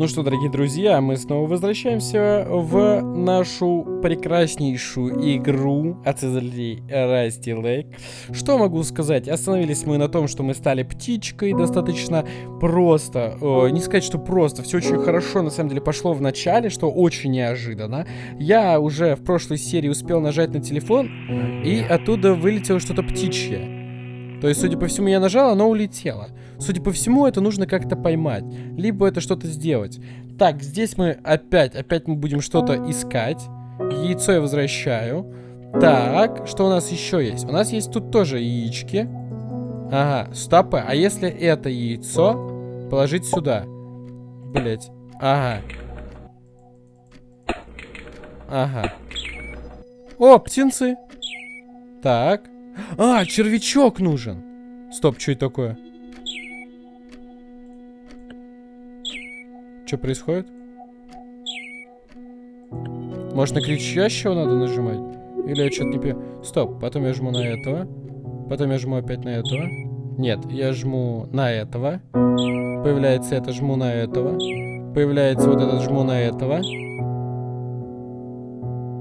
Ну что, дорогие друзья, мы снова возвращаемся в нашу прекраснейшую игру от издателей Rusty Lake. Что могу сказать? Остановились мы на том, что мы стали птичкой достаточно просто. О, не сказать, что просто. Все очень хорошо, на самом деле, пошло в начале, что очень неожиданно. Я уже в прошлой серии успел нажать на телефон, и оттуда вылетело что-то птичье. То есть, судя по всему, я нажал, оно улетело. Судя по всему, это нужно как-то поймать. Либо это что-то сделать. Так, здесь мы опять, опять мы будем что-то искать. Яйцо я возвращаю. Так, что у нас еще есть? У нас есть тут тоже яички. Ага, стопы. А если это яйцо положить сюда? Блять. Ага. Ага. О, птенцы. Так. А, червячок нужен. Стоп, что это такое? Что происходит? Может, на кричащего надо нажимать? Или я что-то не понимаю? Стоп, потом я жму на этого. Потом я жму опять на этого. Нет, я жму на этого. Появляется это, жму на этого. Появляется вот этот, жму на этого.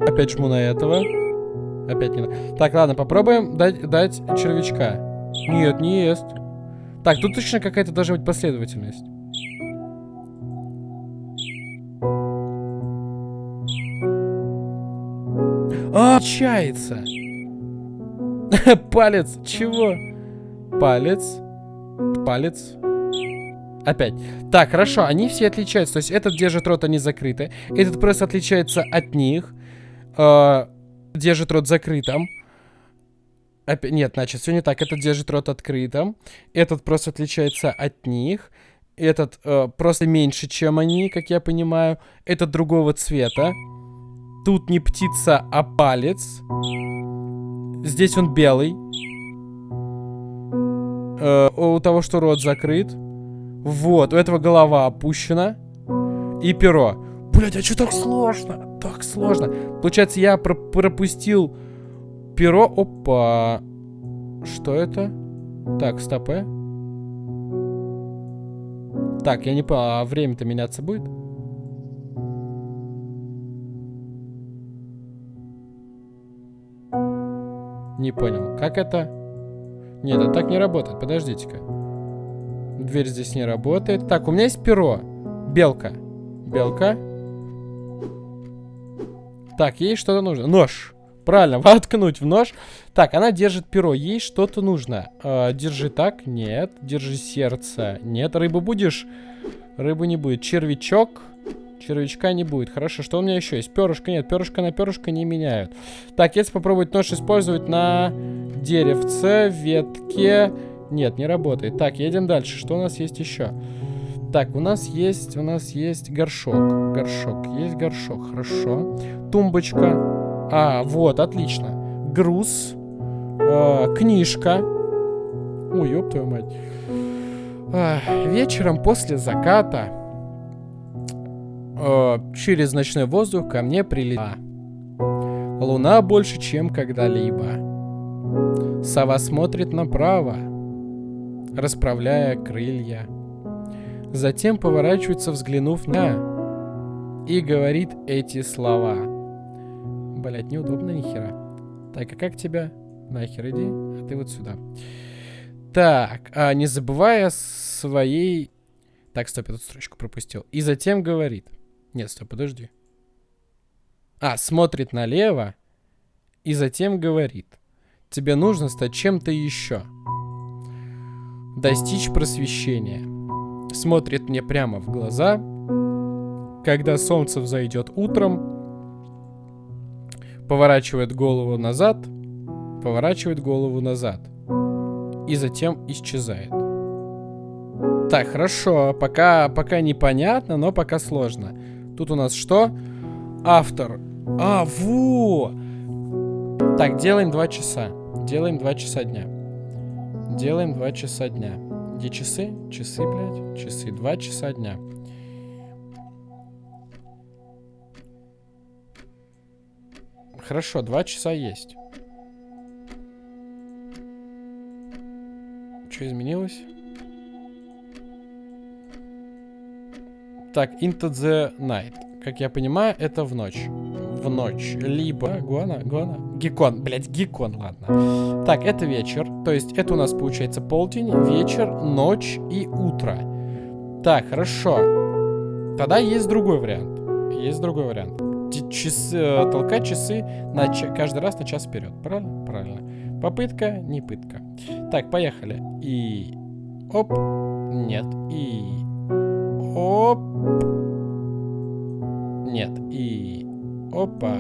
Опять жму на этого. Опять не... Так, ладно, попробуем дать, дать червячка. Нет, не ест. Так, тут точно какая-то должна быть последовательность. А. Палец. Чего? Палец. Палец. Опять. Так, хорошо, они все отличаются. То есть этот держит рот, они закрыты. Этот просто отличается от них. Э держит рот закрытым. Опять, нет, значит, все не так. Этот держит рот открытым. Этот просто отличается от них. Этот э, просто меньше, чем они, как я понимаю. Этот другого цвета. Тут не птица, а палец. Здесь он белый. Э, у того, что рот закрыт. Вот, у этого голова опущена. И перо. Блять, а что так сложно? Так сложно. Получается, я про пропустил перо. Опа. Что это? Так, стопы. Э. Так, я не понял, а время-то меняться будет? Не понял. Как это? Нет, это так не работает. Подождите-ка. Дверь здесь не работает. Так, у меня есть перо. Белка. Белка. Так, ей что-то нужно. Нож. Правильно, воткнуть в нож. Так, она держит перо. Ей что-то нужно. Э, держи так. Нет. Держи сердце. Нет. Рыбу будешь? Рыбы не будет. Червячок. Червячка не будет. Хорошо, что у меня еще есть? Перышко нет. Перышко на перышко не меняют. Так, если попробовать нож использовать на деревце, ветке... Нет, не работает. Так, едем дальше. Что у нас есть еще? Так, у нас есть, у нас есть горшок. Горшок, есть горшок, хорошо. Тумбочка. А, вот, отлично. Груз. Э, книжка. Ой, ёб твою мать. А, вечером после заката э, через ночной воздух ко мне прилетела. Луна больше, чем когда-либо. Сова смотрит направо, расправляя крылья. Затем поворачивается, взглянув на... И говорит эти слова. Блять, неудобно нихера. Так, а как тебя? Нахер иди, а ты вот сюда. Так, а не забывая своей... Так, стоп, эту строчку пропустил. И затем говорит... Нет, стоп, подожди. А, смотрит налево и затем говорит. Тебе нужно стать чем-то еще. Достичь просвещения смотрит мне прямо в глаза, когда солнце взойдет утром, поворачивает голову назад, поворачивает голову назад и затем исчезает. Так, хорошо, пока, пока непонятно, но пока сложно. Тут у нас что? Автор. А, во! Так, делаем 2 часа. Делаем 2 часа дня. Делаем 2 часа дня. Где часы? Часы, блядь. Часы. Два часа дня. Хорошо, два часа есть. Что изменилось? Так, into the night. Как я понимаю, это в ночь. В ночь. Либо... Гуана? Гуана? Гекон. Блять, гекон, ладно. Так, это вечер. То есть это у нас получается полдень, вечер, ночь и утро. Так, хорошо. Тогда есть другой вариант. Есть другой вариант. Часы, э, толкать часы на каждый раз на час вперед. Правильно? Правильно. Попытка, не пытка. Так, поехали. И... Оп. Нет. И... Оп. Нет. И... Опа.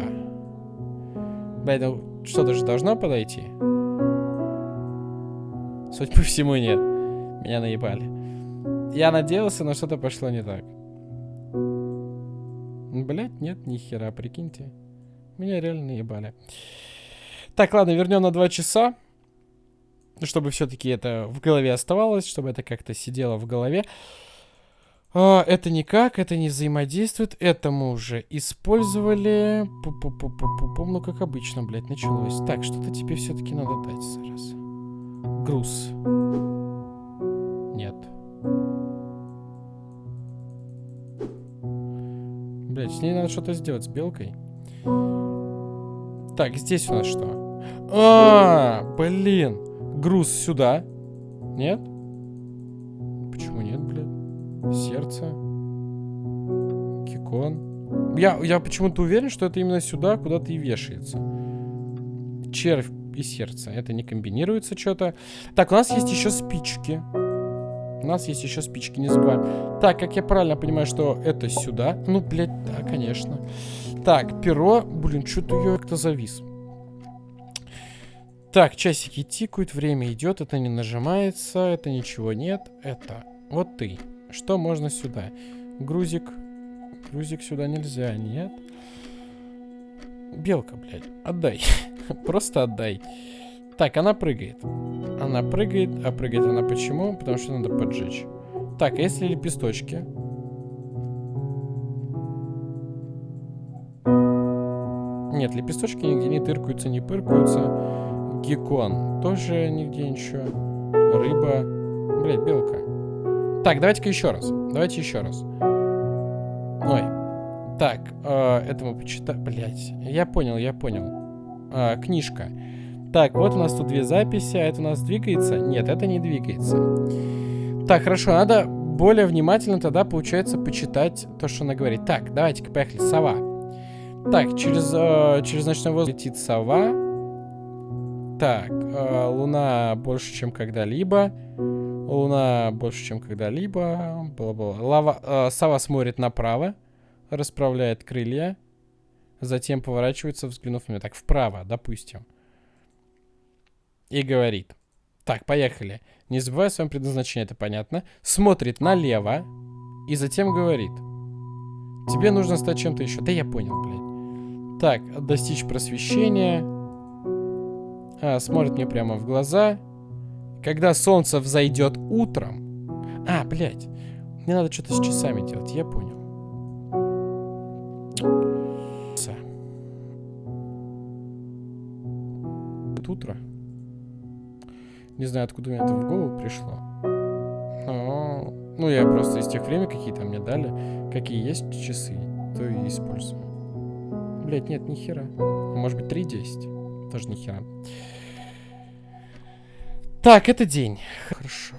Блядь, что-то же должно подойти. Судя по всему, нет. Меня наебали. Я надеялся, но что-то пошло не так. Блять, нет, ни хера, прикиньте. Меня реально наебали. Так, ладно, вернем на два часа. Чтобы все-таки это в голове оставалось, чтобы это как-то сидело в голове. А, это никак, это не взаимодействует. Это мы уже использовали. Пу -пу -пу -пу -пу -пу. Ну, как обычно, блядь, началось. Так, что-то тебе все-таки надо дать зараз. Груз. Нет. Блять, с ней надо что-то сделать, с белкой. Так, здесь у нас что? -а блин. Груз сюда. Нет? Сердце. Кикон. Я, я почему-то уверен, что это именно сюда куда-то и вешается. Червь и сердце. Это не комбинируется что-то. Так, у нас есть еще спички. У нас есть еще спички, не забываем. Так, как я правильно понимаю, что это сюда. Ну, блядь, да, конечно. Так, перо. Блин, что-то я как-то завис. Так, часики тикают, время идет, это не нажимается, это ничего нет. Это вот ты. Что можно сюда? Грузик. Грузик сюда нельзя, нет. Белка, блядь, отдай. Просто отдай. Так, она прыгает. Она прыгает, а прыгает она почему? Потому что надо поджечь. Так, а если лепесточки? Нет, лепесточки нигде не тыркаются, не пыркаются. Геккон тоже нигде ничего. Рыба. Блять, белка. Так, давайте-ка еще раз. Давайте еще раз. Ой. Так, э, это мы почитаем. Блять, я понял, я понял. Э, книжка. Так, вот у нас тут две записи, а это у нас двигается? Нет, это не двигается. Так, хорошо, надо более внимательно тогда, получается, почитать то, что она говорит. Так, давайте-ка поехали. Сова. Так, через, э, через ночной воздух летит сова. Так, э, луна больше, чем когда-либо. Луна больше, чем когда-либо. Лава, э, сова смотрит направо, расправляет крылья, затем поворачивается, взглянув на меня. Так, вправо, допустим и говорит. Так, поехали. Не забывай о своем предназначении, это понятно. Смотрит налево и затем говорит. Тебе нужно стать чем-то еще. Да я понял, блядь. Так, достичь просвещения. А, смотрит мне прямо в глаза. Когда солнце взойдет утром. А, блядь. Мне надо что-то с часами делать, я понял. Утро. Не знаю, откуда мне это в голову пришло. Но... Ну, я просто из тех времен, какие там мне дали, какие есть часы, то и использую. Блять, нет, ни хера. Может быть, 3.10. Тоже ни хера. Так, это день. Хорошо.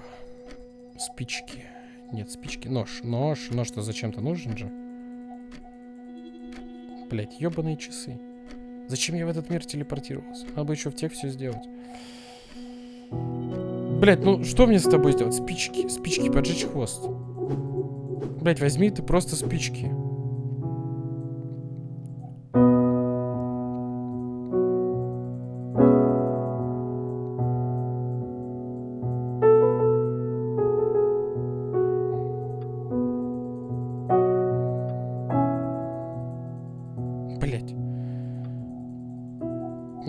Спички. Нет, спички. Нож. Нож. Нож-то зачем-то нужен же. Блять, ебаные часы. Зачем я в этот мир телепортировался? Надо бы еще в тех все сделать. Блять, ну что мне с тобой сделать? Спички, спички, поджечь хвост. Блять, возьми ты просто спички.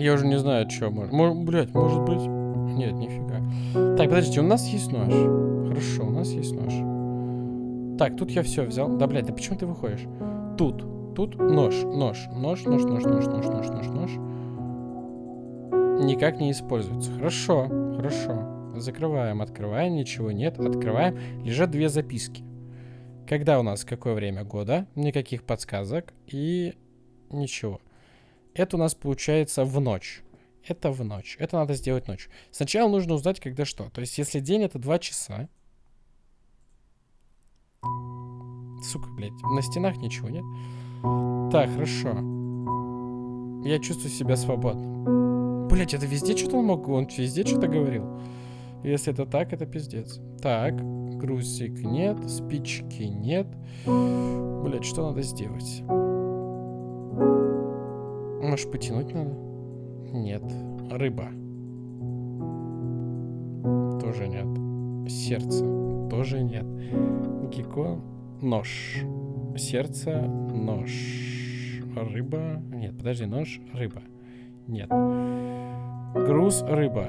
Я уже не знаю, что может. Блять, может быть. Нет, нифига. Так, подождите, у нас есть нож. Хорошо, у нас есть нож. Так, тут я все взял. Да, блядь, да почему ты выходишь? Тут, тут нож, нож, нож, нож, нож, нож, нож, нож, нож, нож. Никак не используется. Хорошо, хорошо. Закрываем, открываем, ничего нет, открываем. Лежат две записки. Когда у нас какое время года? Никаких подсказок и ничего. Это у нас получается в ночь. Это в ночь. Это надо сделать ночью. Сначала нужно узнать, когда что. То есть, если день это 2 часа. Сука, блядь. На стенах ничего нет. Так, хорошо. Я чувствую себя свободным. Блять, это везде что-то он мог? Он везде что-то говорил. Если это так, это пиздец. Так, грузик нет, спички нет. Блять, что надо сделать? Может, потянуть надо? Нет. Рыба. Тоже нет. Сердце. Тоже нет. Геккон. Нож. Сердце. Нож. Рыба. Нет, подожди, нож. Рыба. Нет. Груз. Рыба.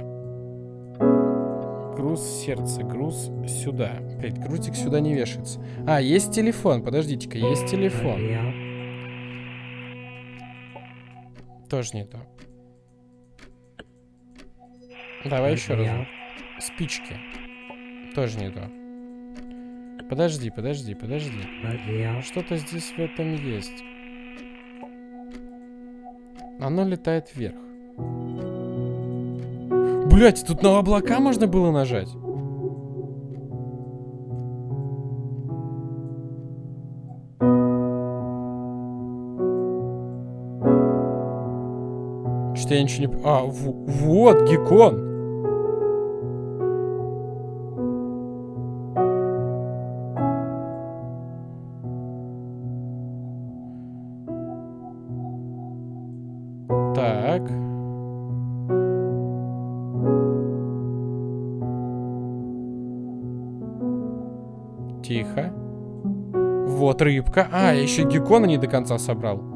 Груз сердце, груз сюда. Блять, грузик сюда не вешается. А, есть телефон, подождите-ка, есть телефон. Тоже не то. Давай еще раз. Спички. Тоже не то. Подожди, подожди, подожди. Что-то здесь в этом есть. Оно летает вверх. Блять, тут на облака можно было нажать? Что я ничего не... А, вот, геккон. Тихо. Вот рыбка. А, я еще геккона не до конца собрал.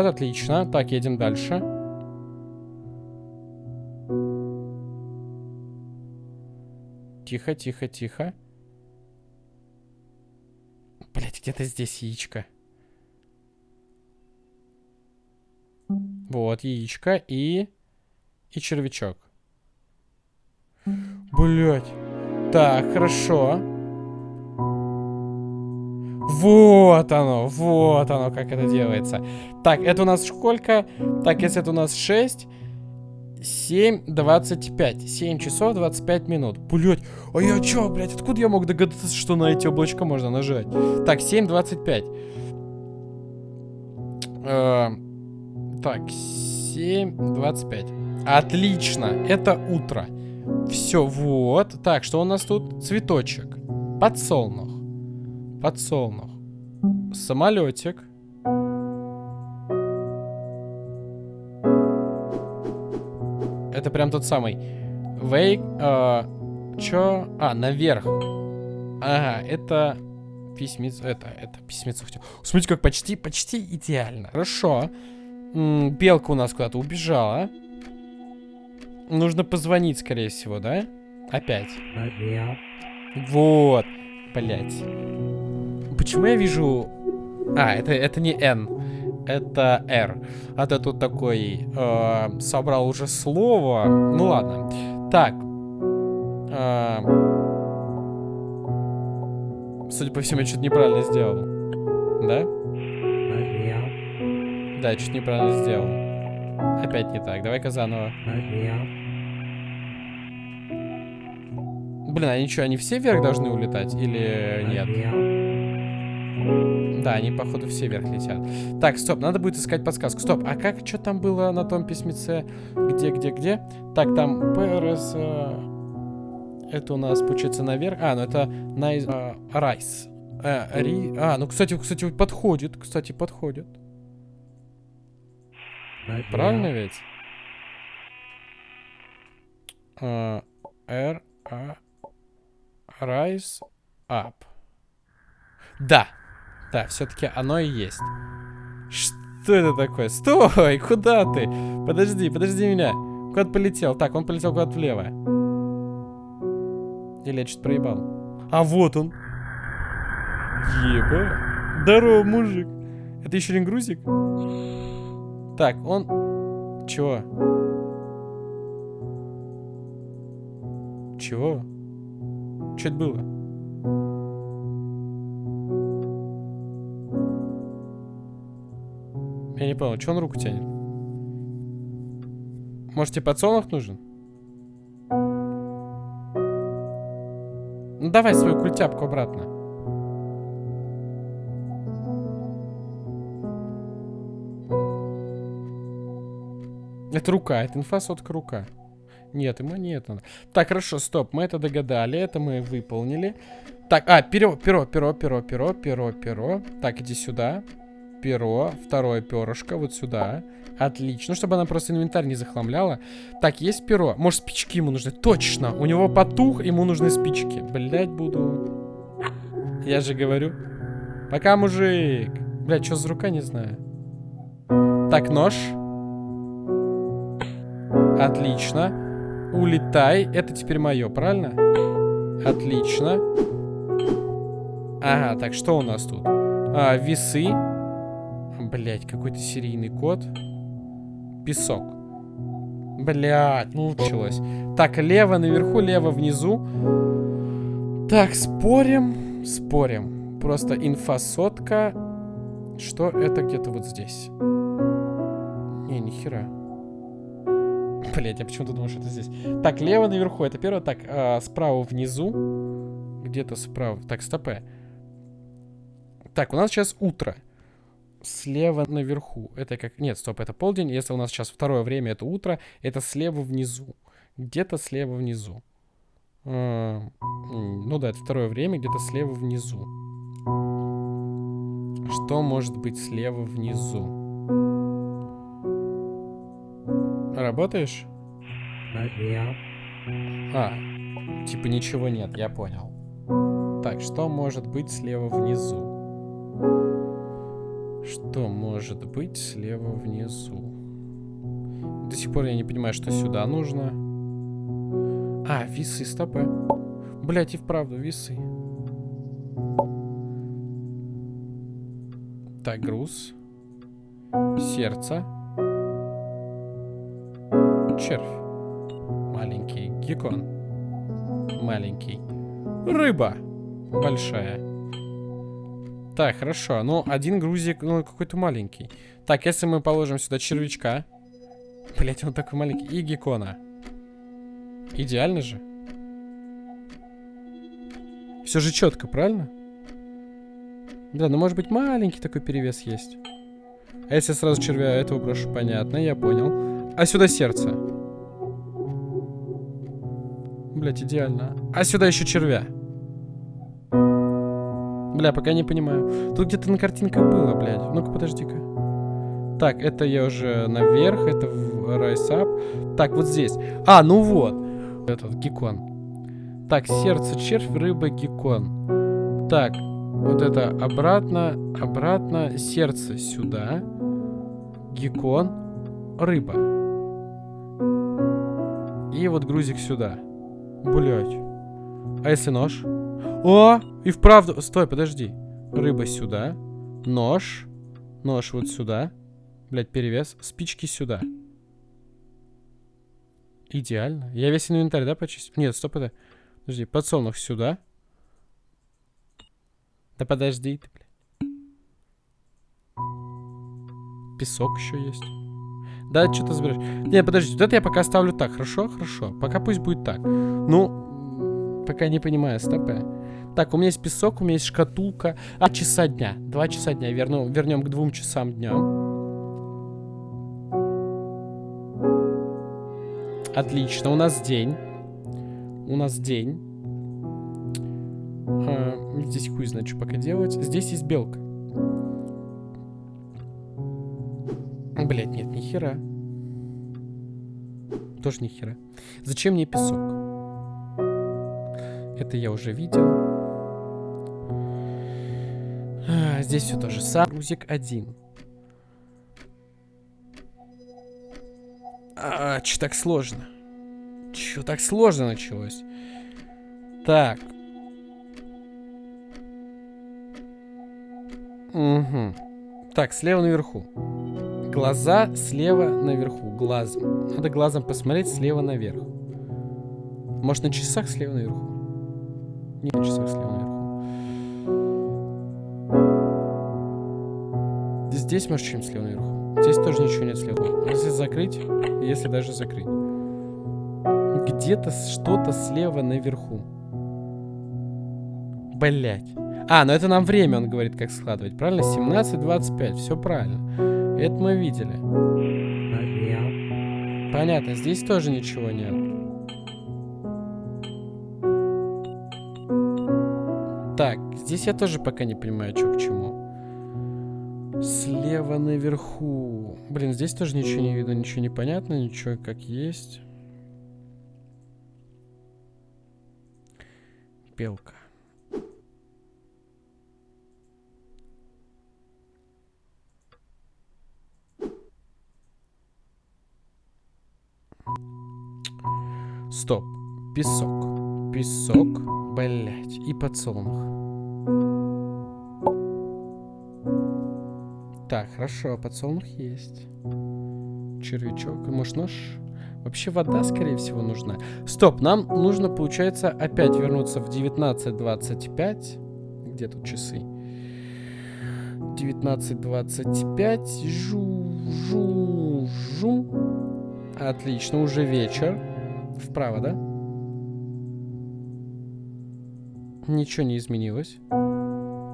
Вот, отлично. Так, едем дальше. Тихо, тихо, тихо. Блять, где-то здесь яичко. Вот, яичко и... И червячок. Блять. Так, хорошо. Вот оно, вот оно, как это делается. Так, это у нас сколько? Так, если это у нас 6, 7, 25. 7 часов 25 минут. Блять, а я чё, блядь, откуда я мог догадаться, что на эти облачка можно нажать? Так, 7, 25. Э, так, 7, 25. Отлично, это утро. Все, вот. Так, что у нас тут? Цветочек. Подсолнух. Подсолнух. Самолетик. Это прям тот самый. Вейк. Э, чё? А, наверх. Ага, это письмец. Это, это письмецо. Смотрите, как почти, почти идеально. Хорошо. М -м, белка у нас куда-то убежала. Нужно позвонить, скорее всего, да? Опять. Вот. Блять. Почему я вижу... А, это, это не N. Это R. А ты тут такой... Э, собрал уже слово. Ну ладно. Так. Э, судя по всему, я что-то неправильно сделал. Да? Да, что-то неправильно сделал. Опять не так. Давай-ка заново. Блин, они что, они все вверх должны улетать? Или нет? Да, они, походу, все вверх летят. Так, стоп, надо будет искать подсказку. Стоп, а как, что там было на том письмеце? Где, где, где? Так, там ПРС... Это у нас, получается, наверх. А, ну это nice... Райс. Э, ри... А, ну, кстати, кстати, подходит. Кстати, подходит. Правильно ведь? Uh, R, A, Rise Up. Да. Да, все-таки оно и есть. Что это такое? Стой! Куда ты? Подожди, подожди меня. Куда полетел? Так, он полетел куда-то влево. Или я что-то проебал? А вот он. Еба. Здорово, мужик. Это еще один грузик? Так, он... Чего? Чего? Что это было? Я не понял, что он руку тянет? Может, тебе подсолнух нужен? Ну, давай свою культяпку обратно. Это рука, это инфосотка рука. Нет, ему нет надо. Так, хорошо, стоп, мы это догадали, это мы выполнили. Так, а, перо, перо, перо, перо, перо, перо, перо. Так, иди сюда. Перо, второе перышко, вот сюда. Отлично, чтобы она просто инвентарь не захламляла. Так, есть перо. Может, спички ему нужны? Точно, у него потух, ему нужны спички. Блять, буду... Я же говорю. Пока, мужик. Блять, что за рука, не знаю. Так, нож. Отлично. Улетай. Это теперь мое, правильно? Отлично. Ага, так, что у нас тут? А, весы. Блять, какой-то серийный код. Песок. Блять, ну началось. Так, лево наверху, лево внизу. Так, спорим, спорим. Просто инфосотка. Что это где-то вот здесь? Не, нихера. Блять, я почему-то думаю, что это здесь. Так, лево наверху, это первое. Так, а, справа внизу. Где-то справа. Так, стопэ. Так, у нас сейчас утро. Слева наверху. Это как... Нет, стоп, это полдень. Если у нас сейчас второе время, это утро. Это слева внизу. Где-то слева внизу. А, ну да, это второе время, где-то слева внизу. Что может быть слева внизу? Работаешь? А, типа ничего нет, я понял. Так, что может быть слева внизу? Что может быть слева внизу? До сих пор я не понимаю, что сюда нужно. А, весы, стопы. Блять, и вправду, весы. Так, груз. Сердце. Червь. Маленький. Геккон. Маленький. Рыба. Большая. Так, хорошо. Ну, один грузик, ну, какой-то маленький. Так, если мы положим сюда червячка. Блять, он такой маленький. И геккона. Идеально же. Все же четко, правильно? Да, ну может быть маленький такой перевес есть. А если сразу червя этого брошу, понятно, я понял. А сюда сердце. Блять, идеально. А сюда еще червя. Бля, пока не понимаю. Тут где-то на картинках было, блядь. Ну-ка, подожди-ка. Так, это я уже наверх, это в Up. Так, вот здесь. А, ну вот. Этот, геккон. Так, сердце, червь, рыба, геккон. Так, вот это обратно, обратно, сердце сюда. Геккон, рыба. И вот грузик сюда. Блять. А если нож? О, и вправду... Стой, подожди. Рыба сюда. Нож. Нож вот сюда. Блять, перевес. Спички сюда. Идеально. Я весь инвентарь, да, почистил? Нет, стоп, это... Подожди, подсолнух сюда. Да подожди ты, блядь. Песок еще есть. Да, что-то заберешь. Не, подожди, вот это я пока оставлю так. Хорошо, хорошо. Пока пусть будет так. Ну, пока не понимаю, стопэ. Так, у меня есть песок, у меня есть шкатулка. А, часа дня. Два часа дня. Верну, вернем к двум часам дня. Отлично, у нас день. У нас день. А, здесь хуй знает, что пока делать. Здесь есть белка. Блять, нет, ни хера. Тоже ни хера. Зачем мне песок? Это я уже видел. Здесь все то же самое. Грузик один. А, че так сложно? Че так сложно началось? Так. Угу. Так, слева наверху. Глаза слева наверху. Глазом. Надо глазом посмотреть слева наверх. Может, на часах слева наверху? Не на часах слева наверху. Здесь, может, чем слева наверху? Здесь тоже ничего нет слева. Если закрыть, если даже закрыть. Где-то что-то слева наверху. Блять. А, ну это нам время, он говорит, как складывать. Правильно? 17.25. Все правильно. Это мы видели. Понятно, здесь тоже ничего нет. Так, здесь я тоже пока не понимаю, что к чему. Слева наверху. Блин, здесь тоже ничего не видно, ничего не понятно, ничего как есть. Белка. Стоп. Песок. Песок. Блять. И подсолнух. Так, хорошо. Подсолнух есть. Червячок. Может, нож? Вообще вода, скорее всего, нужна. Стоп, нам нужно, получается, опять вернуться в 19.25. Где тут часы? 19.25. Жу, жу, жу. Отлично, уже вечер. Вправо, да? Ничего не изменилось.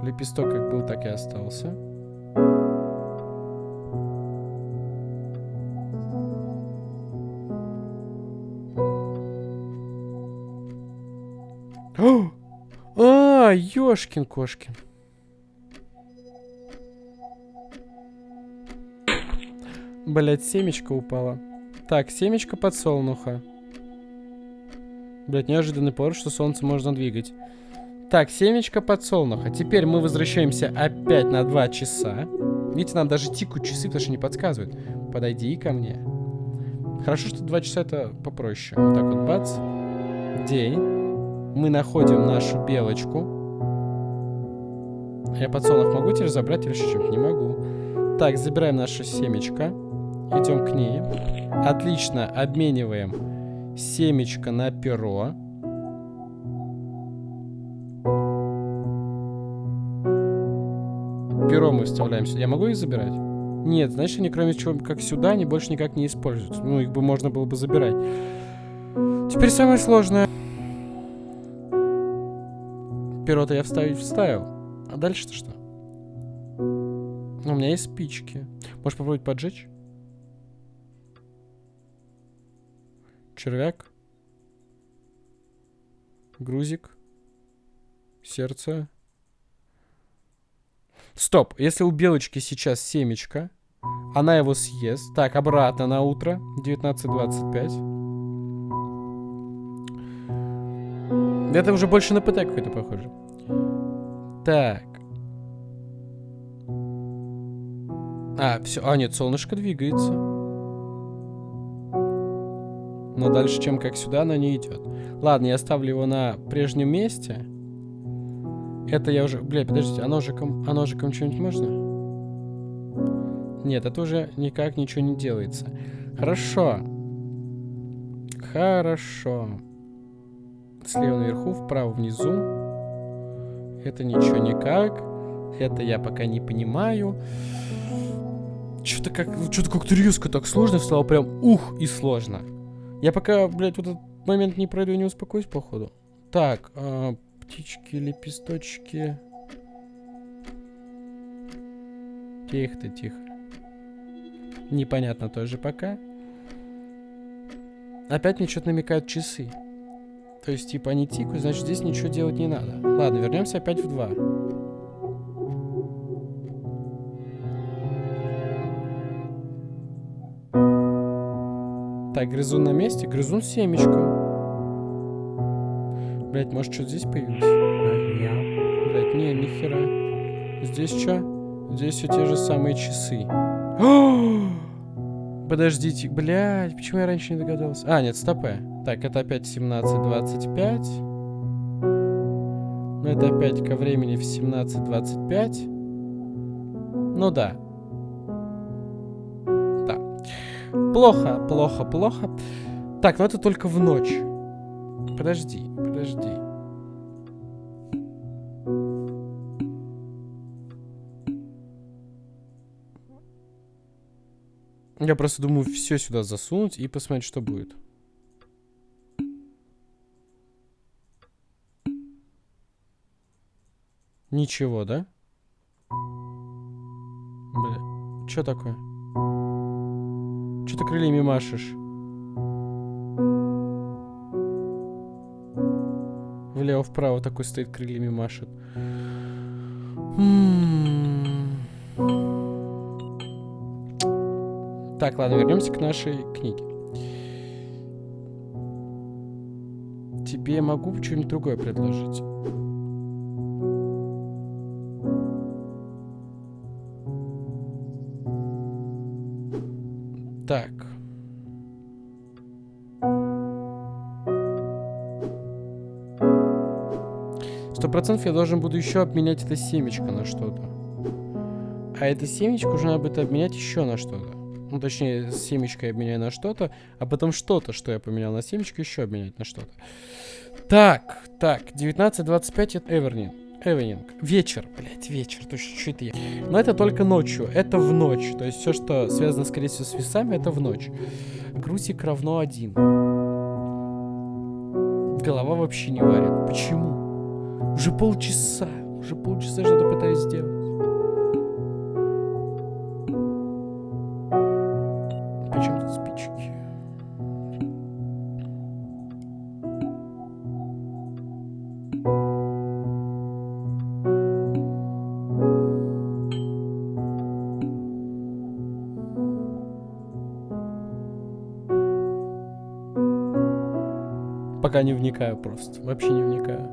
Лепесток как был, так и остался. А, ёшкин-кошкин. Блять, семечко упала. Так, семечко подсолнуха. Блять, неожиданный поворот, что солнце можно двигать. Так, семечко подсолнуха. Теперь мы возвращаемся опять на 2 часа. Видите, нам даже тикают часы, потому что не подсказывают. Подойди ко мне. Хорошо, что 2 часа это попроще. Вот так вот, бац. День. Мы находим нашу белочку. Я подсолнух могу теперь забрать или еще чем-то? Не могу. Так, забираем наше семечко. Идем к ней. Отлично, обмениваем семечко на перо. Перо мы вставляем сюда. Я могу их забирать? Нет, значит, они кроме чего, как сюда, они больше никак не используются. Ну, их бы можно было бы забирать. Теперь самое сложное. Перо-то я вставить вставил. А дальше-то что? У меня есть спички. Можешь попробовать поджечь? Червяк. Грузик. Сердце. Стоп, если у белочки сейчас семечко, она его съест. Так, обратно на утро. 19.25. Это уже больше на ПТ какой-то похоже. Так. А, все. А, нет, солнышко двигается. Но дальше, чем как сюда, она не идет. Ладно, я оставлю его на прежнем месте. Это я уже... Бля, подождите, а ножиком... А ножиком что-нибудь можно? Нет, это уже никак ничего не делается. Хорошо. Хорошо. Слева наверху, вправо внизу. Это ничего никак. Это я пока не понимаю. Что-то как... Что-то как-то резко так сложно стало. Прям ух и сложно. Я пока, блядь, вот этот момент не пройду и не успокоюсь, походу. Так, э, птички, лепесточки. Тихо-то, тихо. Непонятно тоже пока. Опять мне что-то намекают часы. То есть, типа, они тикают, значит, здесь ничего делать не надо. Ладно, вернемся опять в два. Так, грызун на месте. Грызун с семечком. Блять, может, что здесь появилось? Блять, не, нихера. Здесь что? Здесь все те же самые часы. Подождите, блядь, почему я раньше не догадался? А, нет, стопэ. Так, это опять 17.25. Ну, это опять ко времени в 17.25. Ну да. Да. Плохо, плохо, плохо. Так, ну это только в ночь. Подожди, подожди. Я просто думаю все сюда засунуть и посмотреть, что будет. Ничего, да? Бля, что такое? Что ты крыльями машешь? Влево-вправо такой стоит, крыльями машет. Так, ладно, вернемся к нашей книге. Тебе могу что-нибудь другое предложить. Так. Сто процентов я должен буду еще обменять это семечко на что-то. А это семечко уже надо будет обменять еще на что-то. Ну, точнее, семечко я обменяю на что-то, а потом что-то, что я поменял на семечко, еще обменять на что-то. Так, так, 19.25 это Эвернин. Эвенинг. Вечер, блять, вечер. Точно, что это я? Но это только ночью. Это в ночь. То есть все, что связано, скорее всего, с весами, это в ночь. Грузик равно один. Голова вообще не варит. Почему? Уже полчаса. Уже полчаса что-то пытаюсь сделать. Пока не вникаю просто. Вообще не вникаю.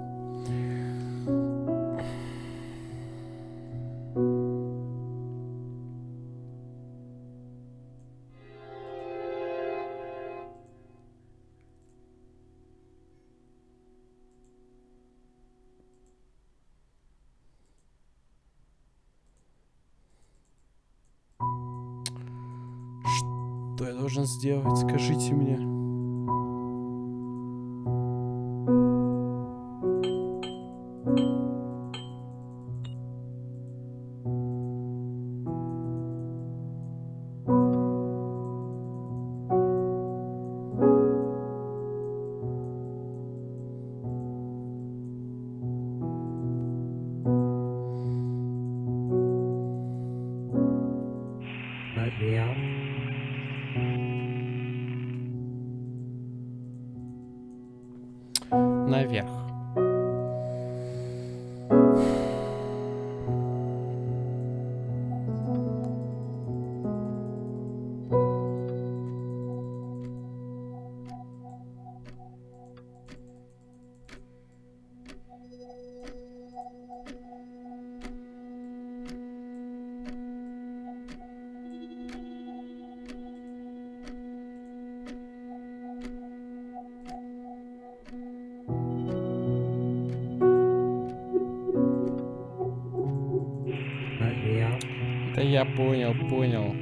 Что я должен сделать? Скажите мне. Я понял, понял.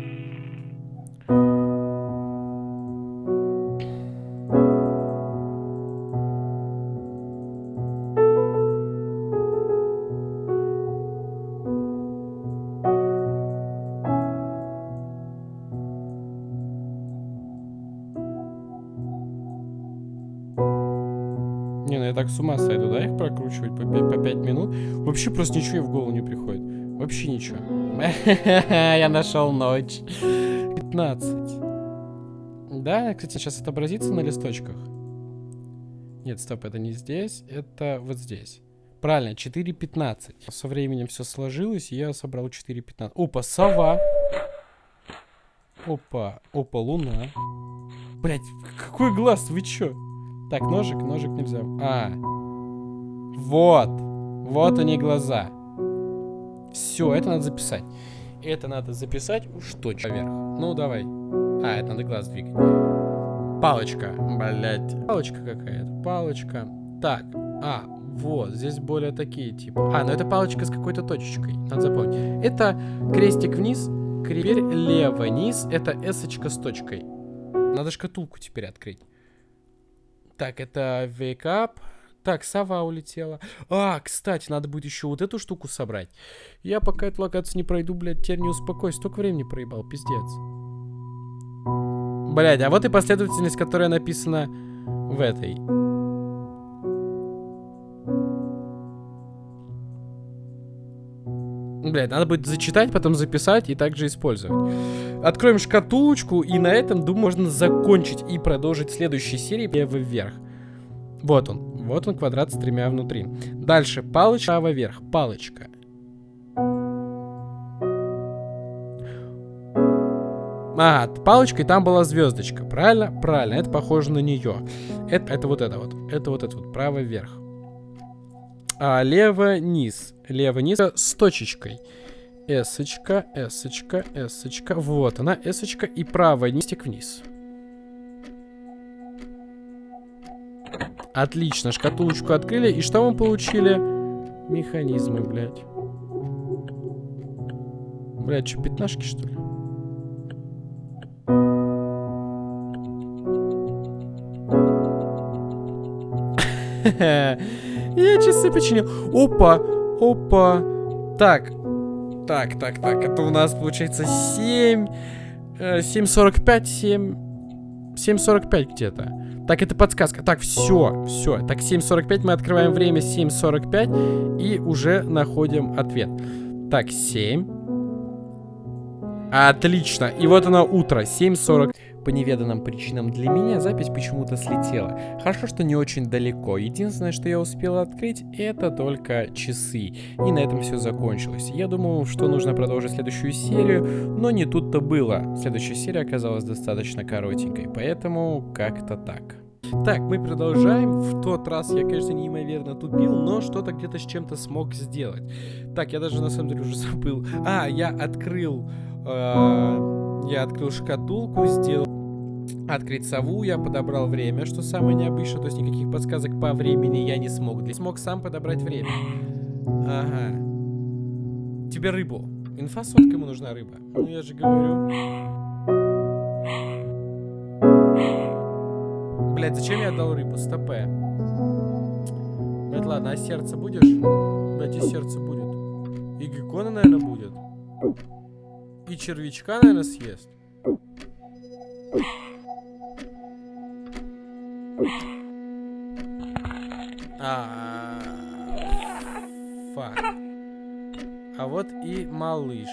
Не, ну я так с ума сойду, да, их прокручивать по 5, по 5 минут? Вообще просто ничего и в голову не приходит. Вообще ничего. Я нашел ночь. 15. Да, кстати, сейчас отобразится на листочках. Нет, стоп, это не здесь, это вот здесь. Правильно, 4.15. Со временем все сложилось, я собрал 4.15. Опа, сова. Опа, опа, луна. Блять, какой глаз, вы чё? Так, ножик, ножик нельзя. А, вот, вот они глаза. Все, это надо записать. Это надо записать уж точно вверх. Ну, давай. А, это надо глаз двигать. Палочка, блять. Палочка какая-то, палочка. Так, а, вот, здесь более такие типа. А, ну это палочка с какой-то точечкой, надо запомнить. Это крестик вниз, теперь лево низ, это эсочка с точкой. Надо шкатулку теперь открыть. Так, это wake up. Так, сова улетела. А, кстати, надо будет еще вот эту штуку собрать. Я пока эту локацию не пройду, блядь, теперь не успокойся. Столько времени проебал, пиздец. Блять, а вот и последовательность, которая написана в этой. Блять, надо будет зачитать, потом записать и также использовать. Откроем шкатулочку, и на этом, думаю, можно закончить и продолжить следующей серии вверх. Вот он. Вот он, квадрат с тремя внутри. Дальше, палочка вверх. Палочка. А, палочка, и там была звездочка. Правильно? Правильно, это похоже на нее. Это, это вот это вот. Это вот это вот, право вверх. А, лево низ. Лево низ с точечкой. Эсочка, эсочка, эсочка. Вот она, эсочка. И право низик вниз. Отлично, шкатулочку открыли. И что мы получили? Механизмы, блядь. Блядь, что, пятнашки, что ли? Я часы починил. Опа, опа. Так, так, так, так. Это у нас получается 7... 7.45, 7... 7.45 где-то. Так, это подсказка. Так, все, все. Так, 7.45 мы открываем время 7.45 и уже находим ответ. Так, 7. Отлично. И вот оно утро, 7.40. По неведанным причинам для меня запись почему-то слетела. Хорошо, что не очень далеко. Единственное, что я успел открыть, это только часы. И на этом все закончилось. Я думал, что нужно продолжить следующую серию, но не тут-то было. Следующая серия оказалась достаточно коротенькой, поэтому как-то так. Так, мы продолжаем. В тот раз я, конечно, неимоверно тупил, но что-то где-то с чем-то смог сделать. Так, я даже на самом деле уже забыл. А, я открыл... Э я открыл шкатулку, сделал открыть сову, я подобрал время, что самое необычное, то есть никаких подсказок по времени я не смог. Я смог сам подобрать время. Ага. Тебе рыбу. Инфа сотка ему нужна рыба. Ну я же говорю. Блять, зачем я отдал рыбу? Стопе. Блять, ладно, а сердце будешь? Блять, и сердце будет. И геккона, наверное, будет. И червячка, наверное, съест. А, фак. А вот и малыш.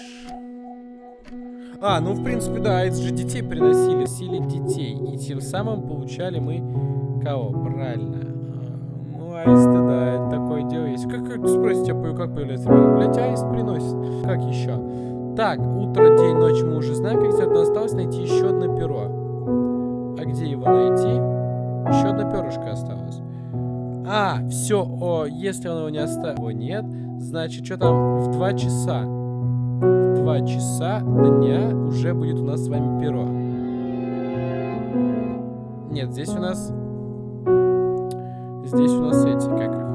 А, ну в принципе, да, это же детей приносили, сили детей. И тем самым получали мы кого? Правильно. А, ну, аисты, да, это такое дело есть. Как, как спросите, а как появляется ребенок? Блять, аист приносит. Как еще? Так, утро, день, ночь мы уже знаем, как сделать, но осталось найти еще одно перо. А где его найти? Еще одно перышко осталось. А, все, о, если он его не оставил, нет, значит, что там в 2 часа? В 2 часа дня уже будет у нас с вами перо. Нет, здесь у нас... Здесь у нас эти, как их?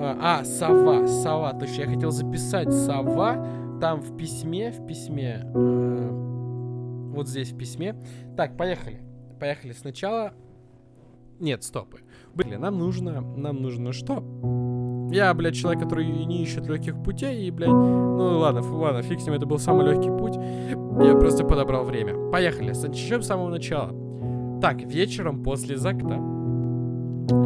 А, а, сова, сова. Точно, я хотел записать сова. Там в письме, в письме... Э, вот здесь в письме. Так, поехали. Поехали сначала нет, стопы. Блин, нам нужно... Нам нужно что? Я, блядь, человек, который не ищет легких путей, и, блядь... Ну, ладно, ладно, фиг с ним, это был самый легкий путь. Я просто подобрал время. Поехали, начнем с самого начала. Так, вечером после закта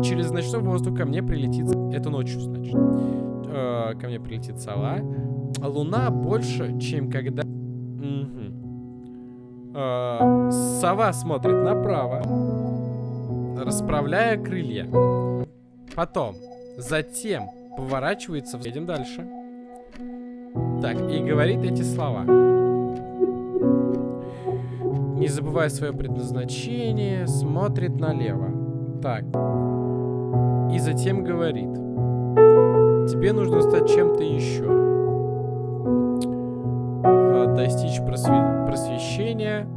через ночной воздух ко мне прилетит... Это ночью, значит. Э, ко мне прилетит сова. Луна больше, чем когда... Угу. Э, сова смотрит направо расправляя крылья. Потом, затем поворачивается, едем дальше. Так, и говорит эти слова. Не забывая свое предназначение, смотрит налево. Так. И затем говорит. Тебе нужно стать чем-то еще. А, достичь просве просвещения.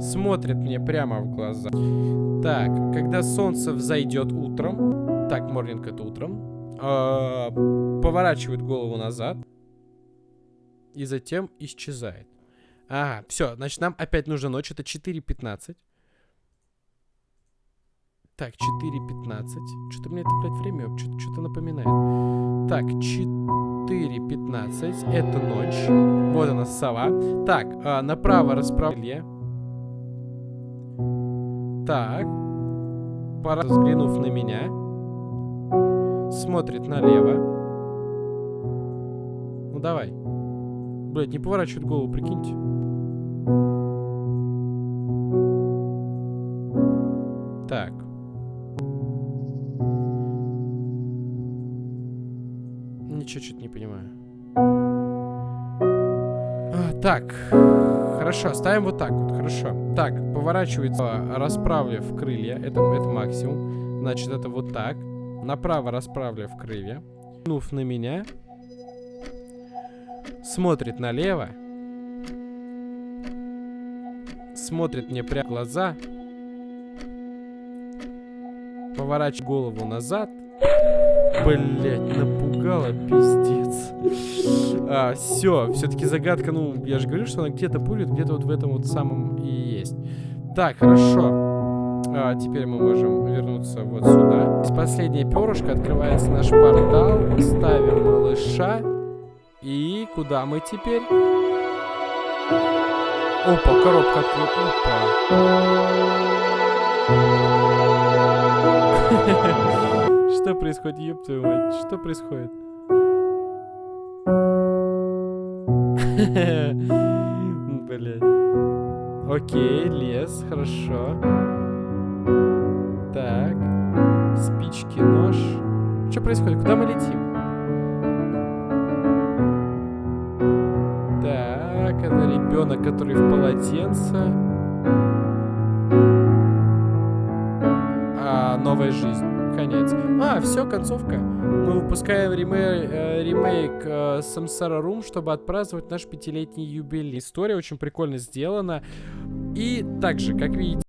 Смотрит мне прямо в глаза. Так, когда солнце взойдет утром, так, морнинг это утром, э, поворачивает голову назад и затем исчезает. Ага, все, значит, нам опять нужна ночь, это 4.15. Так, 4.15. Что-то мне это, блядь, время что-то напоминает. Так, 4.15. Это ночь. Вот она, сова. Так, а, направо расправление. Так. Пора взглянув на меня. Смотрит налево. Ну давай. Блять, не поворачивает голову, прикиньте. Так. Ничего, что-то не понимаю. А, так. Хорошо, ставим вот так вот, хорошо. Так, поворачивается, расправив крылья. Это, это максимум. Значит, это вот так. Направо расправив крылья. Нув на меня. Смотрит налево. Смотрит мне прямо в глаза. Поворачивает голову назад. Блять, напугала, пиздец. А, все, все-таки загадка, ну, я же говорю, что она где-то будет, где-то вот в этом вот самом и есть. Так, хорошо. А, теперь мы можем вернуться вот сюда. Здесь последнее перышко, открывается наш портал. Ставим малыша. И куда мы теперь? Опа, коробка открыта. Что происходит, ёб твою мать? Что происходит? Блять. Окей, лес, хорошо. Так. Спички, нож. Что происходит? Куда мы летим? Так, это ребенок, который в полотенце. А, новая жизнь. Конец. А, все, концовка. Мы выпускаем ремей, э, ремейк э, Samsara Room, чтобы отпраздновать наш пятилетний юбилей. История очень прикольно сделана. И также, как видите,